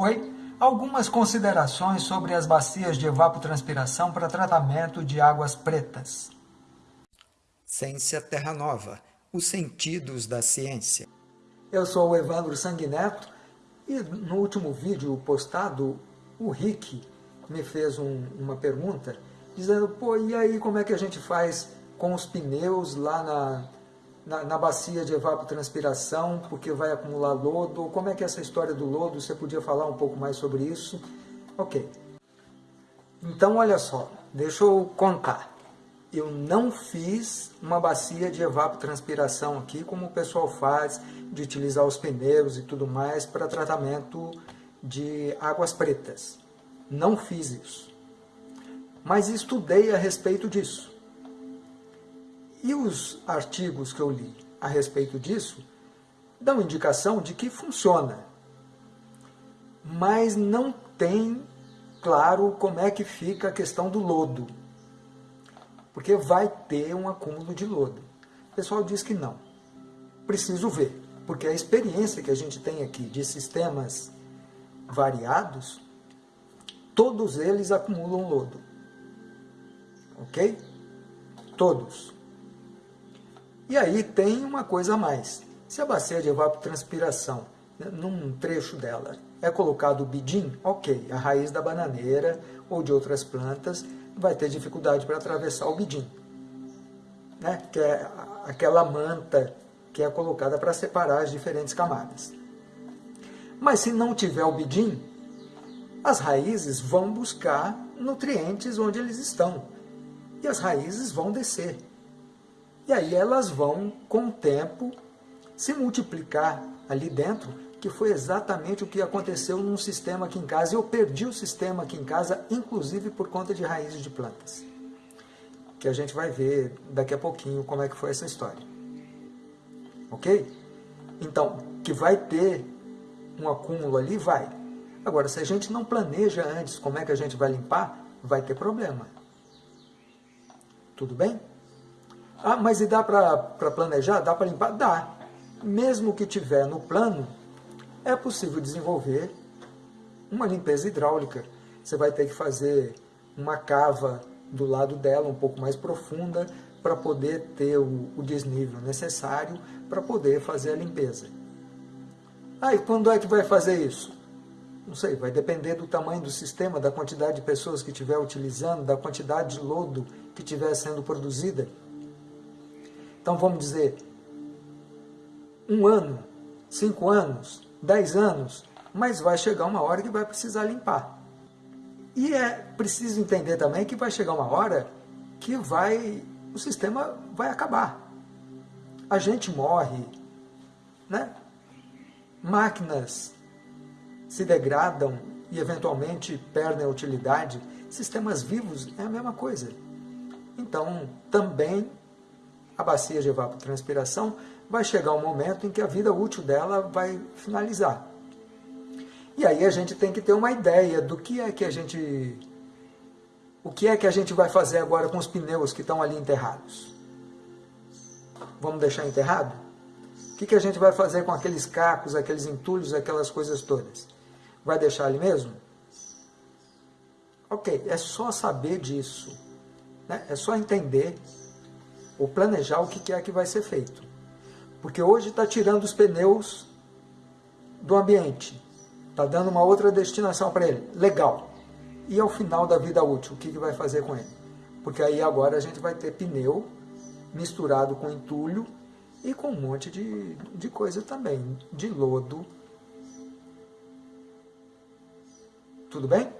Oi, algumas considerações sobre as bacias de evapotranspiração para tratamento de águas pretas. Ciência Terra Nova, os sentidos da ciência. Eu sou o Evandro Sanguineto e no último vídeo postado, o Rick me fez um, uma pergunta dizendo, pô, e aí como é que a gente faz com os pneus lá na, na, na, bacia de evapotranspiração, porque vai acumular lodo, como é que é essa história do lodo, você podia falar um pouco mais sobre isso? Ok. Então, olha só, deixa eu contar. Eu não fiz uma bacia de evapotranspiração aqui, como o pessoal faz, de utilizar os pneus e tudo mais para tratamento de águas pretas. Não fiz isso. Mas estudei a respeito disso. E os artigos que eu li a respeito disso dão indicação de que funciona. Mas não tem claro como é que fica a questão do lodo. Porque vai ter um acúmulo de lodo. O pessoal diz que não. Preciso ver. Porque a experiência que a gente tem aqui de sistemas variados, todos eles acumulam lodo. Ok? Todos. E aí tem uma coisa a mais. Se a bacia de evapotranspiração, né, num trecho dela, é colocado o bidim, ok, a raiz da bananeira ou de outras plantas vai ter dificuldade para atravessar o bidim, né? que é aquela manta que é colocada para separar as diferentes camadas. Mas se não tiver o bidim, as raízes vão buscar nutrientes onde eles estão. E as raízes vão descer. E aí elas vão, com o tempo, se multiplicar ali dentro, que foi exatamente o que aconteceu num sistema aqui em casa. Eu perdi o sistema aqui em casa, inclusive por conta de raízes de plantas. Que a gente vai ver daqui a pouquinho como é que foi essa história. Ok? Então, que vai ter um acúmulo ali, vai. Agora, se a gente não planeja antes como é que a gente vai limpar, vai ter problema. Tudo bem? Ah, mas e dá para planejar? Dá para limpar? Dá. Mesmo que tiver no plano, é possível desenvolver uma limpeza hidráulica. Você vai ter que fazer uma cava do lado dela, um pouco mais profunda, para poder ter o, o desnível necessário para poder fazer a limpeza. Ah, e quando é que vai fazer isso? Não sei, vai depender do tamanho do sistema, da quantidade de pessoas que estiver utilizando, da quantidade de lodo que estiver sendo produzida. Então vamos dizer, um ano, cinco anos, dez anos, mas vai chegar uma hora que vai precisar limpar. E é preciso entender também que vai chegar uma hora que vai, o sistema vai acabar. A gente morre, né? máquinas se degradam e eventualmente perdem a utilidade, sistemas vivos é a mesma coisa. Então, também a bacia de evapotranspiração, vai chegar um momento em que a vida útil dela vai finalizar. E aí a gente tem que ter uma ideia do que é que a gente... O que é que a gente vai fazer agora com os pneus que estão ali enterrados? Vamos deixar enterrado? O que, que a gente vai fazer com aqueles cacos, aqueles entulhos, aquelas coisas todas? Vai deixar ali mesmo? Ok, é só saber disso. Né? É só entender ou planejar o que é que vai ser feito. Porque hoje está tirando os pneus do ambiente, está dando uma outra destinação para ele, legal. E ao final da vida útil, o que, que vai fazer com ele? Porque aí agora a gente vai ter pneu misturado com entulho e com um monte de, de coisa também, de lodo. Tudo bem?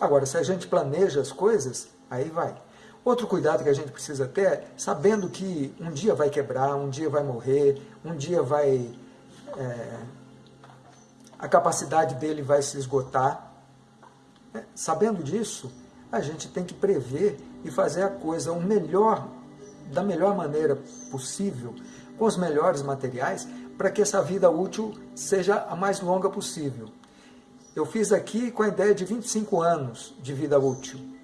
Agora, se a gente planeja as coisas, aí vai. Outro cuidado que a gente precisa ter, sabendo que um dia vai quebrar, um dia vai morrer, um dia vai... É, a capacidade dele vai se esgotar. É, sabendo disso, a gente tem que prever e fazer a coisa o melhor, da melhor maneira possível, com os melhores materiais, para que essa vida útil seja a mais longa possível. Eu fiz aqui com a ideia de 25 anos de vida útil.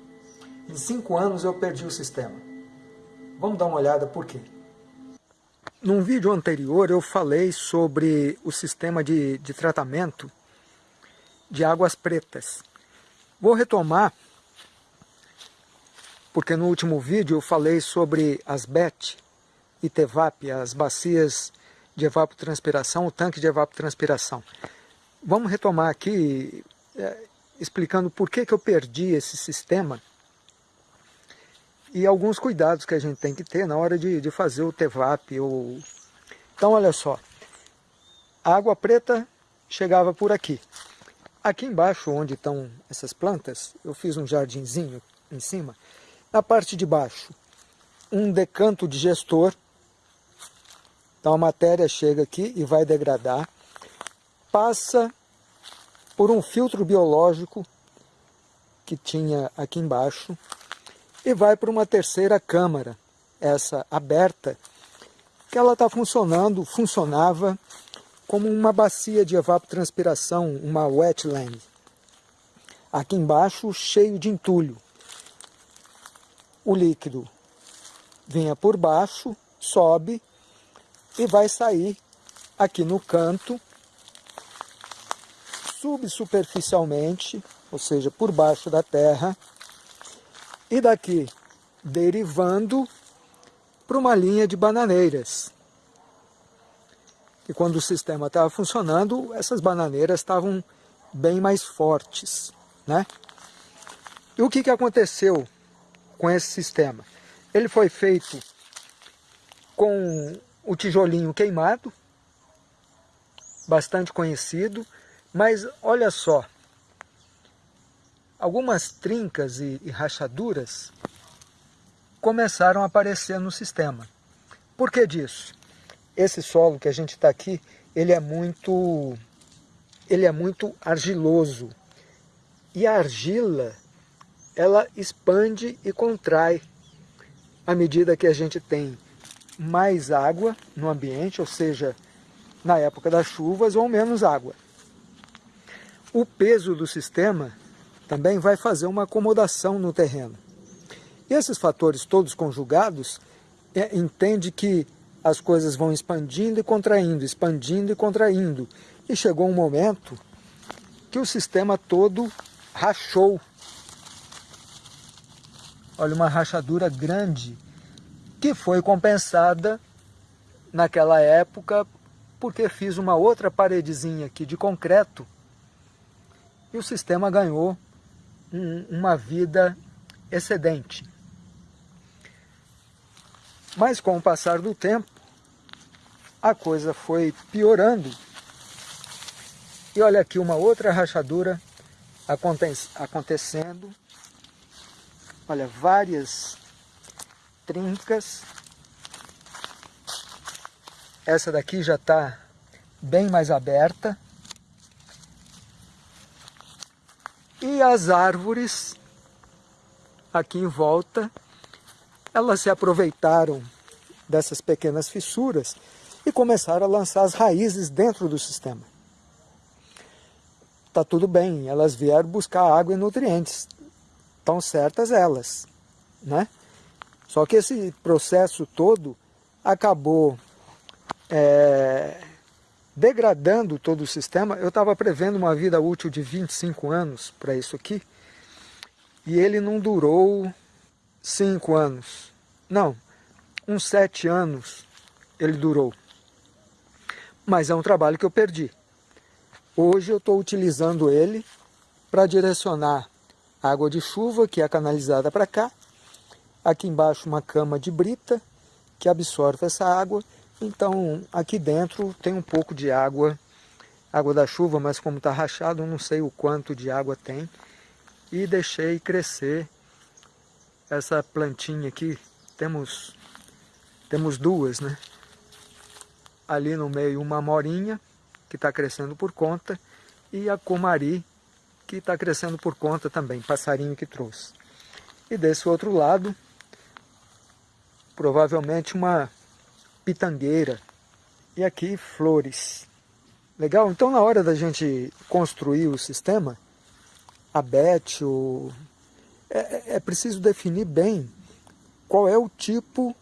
Em cinco anos eu perdi o sistema. Vamos dar uma olhada por quê. Num vídeo anterior eu falei sobre o sistema de, de tratamento de águas pretas. Vou retomar, porque no último vídeo eu falei sobre as BET e TEVAP, as bacias de evapotranspiração, o tanque de evapotranspiração. Vamos retomar aqui, é, explicando por que, que eu perdi esse sistema e alguns cuidados que a gente tem que ter na hora de, de fazer o TEVAP. Ou... Então, olha só, a água preta chegava por aqui. Aqui embaixo, onde estão essas plantas, eu fiz um jardinzinho em cima. Na parte de baixo, um decanto de gestor. Então a matéria chega aqui e vai degradar. Passa por um filtro biológico que tinha aqui embaixo e vai para uma terceira câmara, essa aberta, que ela está funcionando, funcionava como uma bacia de evapotranspiração, uma wetland. Aqui embaixo, cheio de entulho. O líquido vinha por baixo, sobe e vai sair aqui no canto, subsuperficialmente, ou seja, por baixo da terra, e daqui derivando para uma linha de bananeiras. E quando o sistema estava funcionando, essas bananeiras estavam bem mais fortes. Né? E o que, que aconteceu com esse sistema? Ele foi feito com o tijolinho queimado, bastante conhecido, mas olha só, algumas trincas e, e rachaduras começaram a aparecer no sistema. Por que disso? esse solo que a gente está aqui, ele é muito, ele é muito argiloso. E a argila, ela expande e contrai à medida que a gente tem mais água no ambiente, ou seja, na época das chuvas ou menos água. O peso do sistema também vai fazer uma acomodação no terreno. E esses fatores todos conjugados, é, entende que as coisas vão expandindo e contraindo, expandindo e contraindo. E chegou um momento que o sistema todo rachou. Olha, uma rachadura grande, que foi compensada naquela época porque fiz uma outra paredezinha aqui de concreto e o sistema ganhou um, uma vida excedente. Mas com o passar do tempo, a coisa foi piorando. E olha aqui uma outra rachadura acontecendo. Olha, várias trincas. Essa daqui já está bem mais aberta. As árvores aqui em volta, elas se aproveitaram dessas pequenas fissuras e começaram a lançar as raízes dentro do sistema. Tá tudo bem, elas vieram buscar água e nutrientes, estão certas elas, né? Só que esse processo todo acabou é, degradando todo o sistema. Eu estava prevendo uma vida útil de 25 anos para isso aqui, e ele não durou 5 anos. Não, uns 7 anos ele durou mas é um trabalho que eu perdi. Hoje eu estou utilizando ele para direcionar água de chuva, que é canalizada para cá. Aqui embaixo uma cama de brita, que absorve essa água. Então aqui dentro tem um pouco de água, água da chuva, mas como está rachado, não sei o quanto de água tem. E deixei crescer essa plantinha aqui. Temos, temos duas, né? ali no meio uma morinha, que está crescendo por conta, e a comari, que está crescendo por conta também, passarinho que trouxe. E desse outro lado, provavelmente uma pitangueira, e aqui flores. Legal? Então na hora da gente construir o sistema, a BET, o... é, é, é preciso definir bem qual é o tipo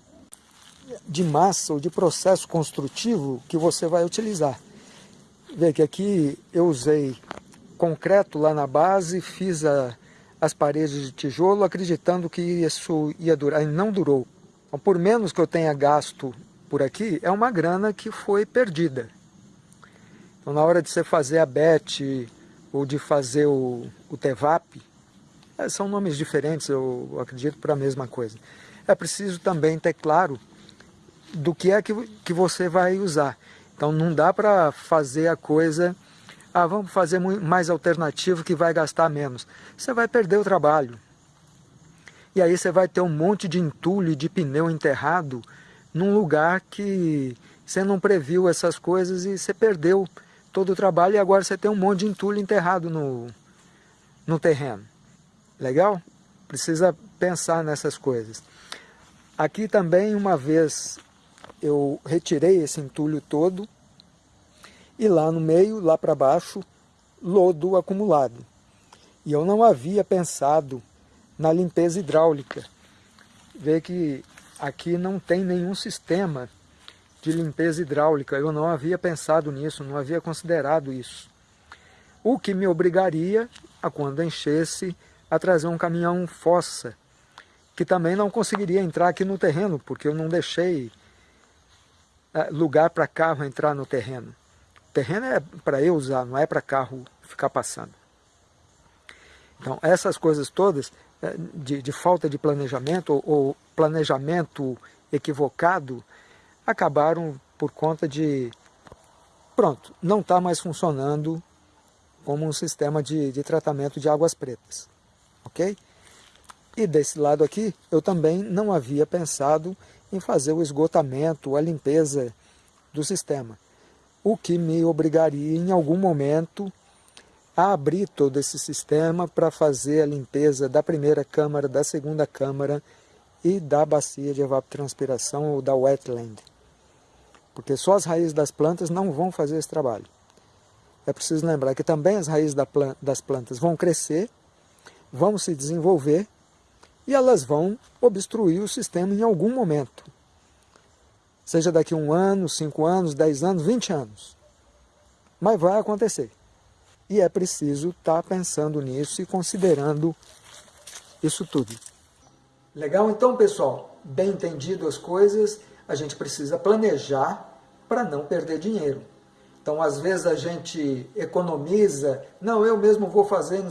de massa ou de processo construtivo que você vai utilizar. Vê que aqui eu usei concreto lá na base, fiz a, as paredes de tijolo acreditando que isso ia durar, e não durou. Então, por menos que eu tenha gasto por aqui, é uma grana que foi perdida. Então, na hora de você fazer a BET ou de fazer o, o TEVAP, é, são nomes diferentes, eu acredito, para a mesma coisa. É preciso também ter claro do que é que, que você vai usar. Então não dá para fazer a coisa, ah, vamos fazer mais alternativo que vai gastar menos. Você vai perder o trabalho. E aí você vai ter um monte de entulho, de pneu enterrado num lugar que você não previu essas coisas e você perdeu todo o trabalho e agora você tem um monte de entulho enterrado no, no terreno. Legal? Precisa pensar nessas coisas. Aqui também, uma vez, eu retirei esse entulho todo e lá no meio, lá para baixo, lodo acumulado. E eu não havia pensado na limpeza hidráulica. Vê que aqui não tem nenhum sistema de limpeza hidráulica. Eu não havia pensado nisso, não havia considerado isso. O que me obrigaria, a quando enchesse, a trazer um caminhão fossa, que também não conseguiria entrar aqui no terreno, porque eu não deixei eh, lugar para carro entrar no terreno. O terreno é para eu usar, não é para carro ficar passando. Então, essas coisas todas, de, de falta de planejamento, ou, ou planejamento equivocado, acabaram por conta de, pronto, não está mais funcionando como um sistema de, de tratamento de águas pretas, ok? E desse lado aqui, eu também não havia pensado em fazer o esgotamento, a limpeza do sistema, o que me obrigaria em algum momento a abrir todo esse sistema para fazer a limpeza da primeira câmara, da segunda câmara e da bacia de evapotranspiração ou da wetland porque só as raízes das plantas não vão fazer esse trabalho. É preciso lembrar que também as raízes das plantas vão crescer, vão se desenvolver e elas vão obstruir o sistema em algum momento. Seja daqui um ano, cinco anos, dez anos, vinte anos. Mas vai acontecer. E é preciso estar pensando nisso e considerando isso tudo. Legal então, pessoal? Bem entendido as coisas a gente precisa planejar para não perder dinheiro. Então, às vezes a gente economiza, não, eu mesmo vou fazer,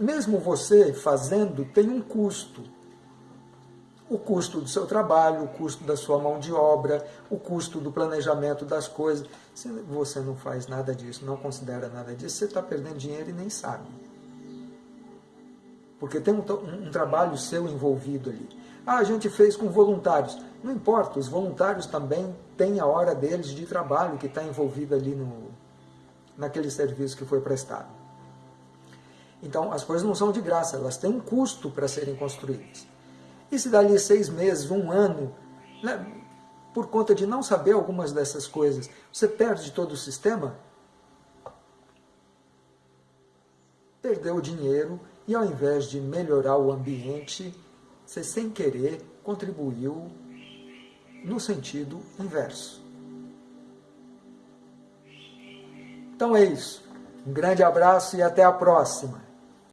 mesmo você fazendo tem um custo. O custo do seu trabalho, o custo da sua mão de obra, o custo do planejamento das coisas. Se você não faz nada disso, não considera nada disso, você está perdendo dinheiro e nem sabe. Porque tem um, um, trabalho seu envolvido ali. Ah, a gente fez com voluntários. Não importa, os voluntários também têm a hora deles de trabalho que está envolvida ali no, naquele serviço que foi prestado. Então, as coisas não são de graça, elas têm um custo para serem construídas. E se dali seis meses, um ano, né, por conta de não saber algumas dessas coisas, você perde todo o sistema, perdeu o dinheiro e ao invés de melhorar o ambiente, você sem querer contribuiu no sentido inverso. Então é isso. Um grande abraço e até a próxima.